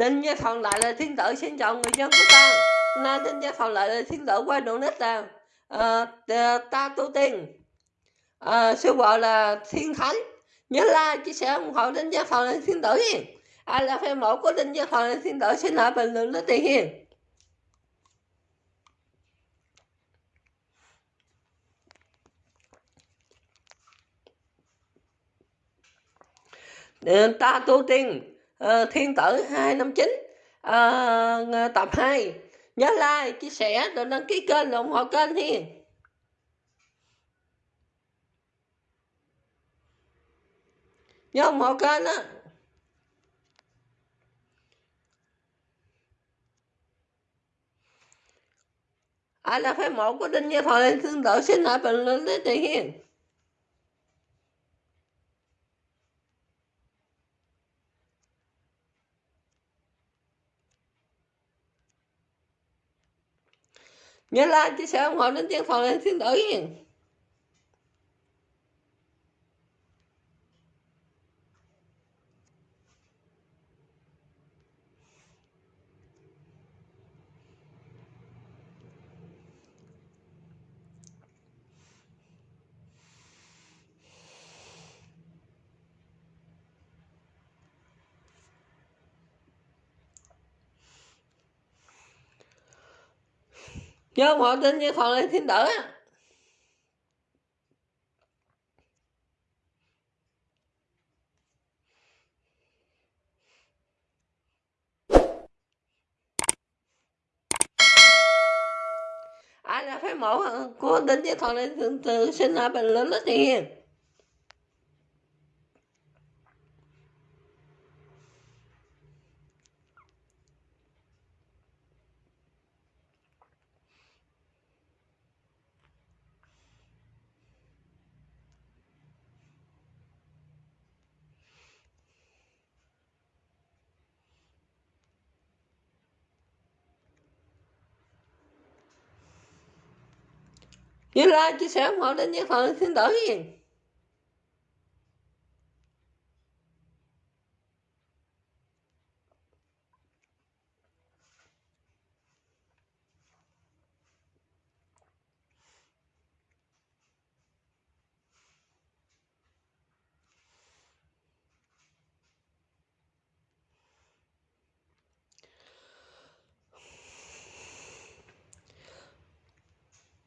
Tin Gia Thuận lại là thiên tử xin chào người dân của ta. Nay tin Gia Thuận lại là thiên tử qua độ nít là à, ta tu tiên. À, sư vợ là thiên thánh. Nhớ like, chia sẻ ủng hộ tin Gia Thuận là thiên tử hiền. Ai là fan mẫu của tin Gia Thuận là thiên tử xin lại bình luận nó tiền hiền. Ờ, ta tu tiên uh, thiên tử 259 uh, ờ, tập 2 nhớ like chia sẻ rồi đăng ký kênh ủng hộ kênh hiền. Nhớ ủng hộ kênh á. Ai là phái mẫu của đinh gia thọ lên thương tự xin hãy bình luận lấy tiền hiền. Nhớ like chia sẻ ủng hộ đến tiếng phòng lên thiên tử chứ không họ tin như còn lên thiên tử á. Ai là phái mẫu của tính với thọ lên thượng tử, xin lại bình luận đó tiền như like chia sẻ ủng hộ đến những phần xin tử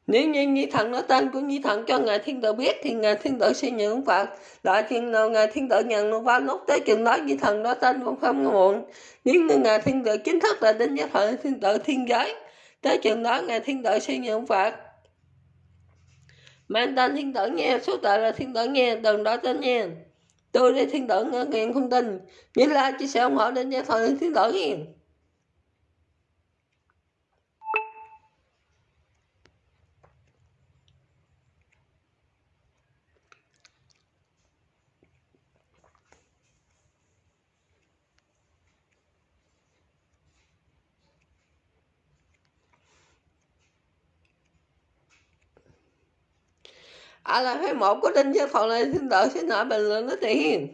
nếu như nhi thần nói tên của nhi thần cho ngài thiên tử biết thì ngài thiên tử sẽ nhận phật lại chuyện nào ngài thiên tử nhận nó vào lúc tới chừng đó nhi thần nói tên cũng không muộn nếu như ngài thiên tử chính thức là đến giới thoại thiên tử thiên giới tới chừng đó ngài thiên tử sẽ nhận phật mang tên thiên tử nghe số tệ là thiên tử nghe đừng đó tên nghe tôi đi thiên tử nghe nghiện không tin như là chỉ sẽ ủng hộ đến giới thoại thiên tử nghe à là phái một của đinh chứ còn này xin đợi xin hỏi bình luận nó tiền.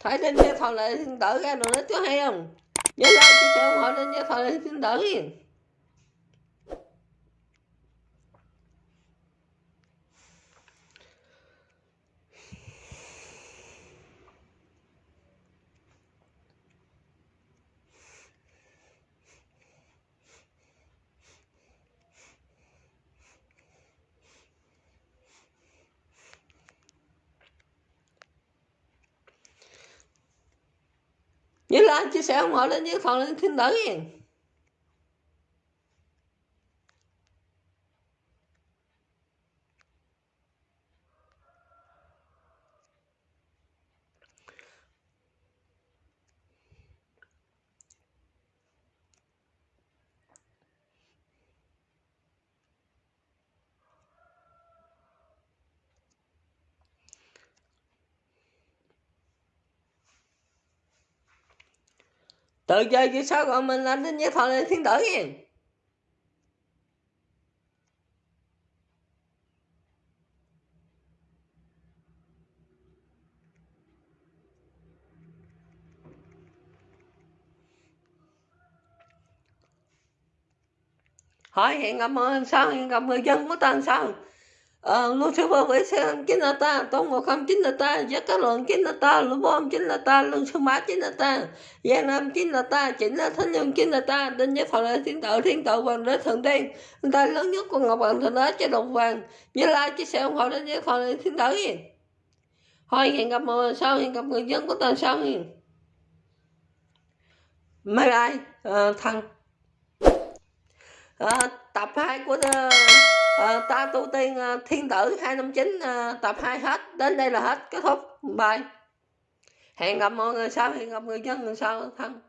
Thấy đinh chứ còn này xin đợi ra rồi nó cho hay không? Nhớ like, chia sẻ ủng hộ đinh chứ còn này xin đợi như là chia sẻ ủng hộ lên với phần lên thiên tử từ chơi về sao gọi mình là Đinh Nhất Thọ lên thiên tử nha hỏi hẹn gặp sau hẹn gặp người dân của ta sau Lucifer với sư chính là ta tôn ngộ không chính là ta giác các luận chính là ta lũ bom chính là ta lương sư mã chính là ta giang nam chính là ta chính là thánh nhân chính là ta đến với phật là thiên tự thiên tự hoàng đế thượng tiên. Ta lớn nhất của ngọc hoàng thượng đế chế độ vàng như lai chia sẻ ủng hộ đến với phật là thiên tử thôi hẹn gặp mọi người sau hẹn gặp người dân của ta sau mấy ai à, thằng à, tập 2 của the uh, ta tu tiên uh, thiên tử 259 uh, ờ, tập 2 hết đến đây là hết kết thúc. Bye. Hẹn gặp mọi người sau hẹn gặp người dân người sau thân.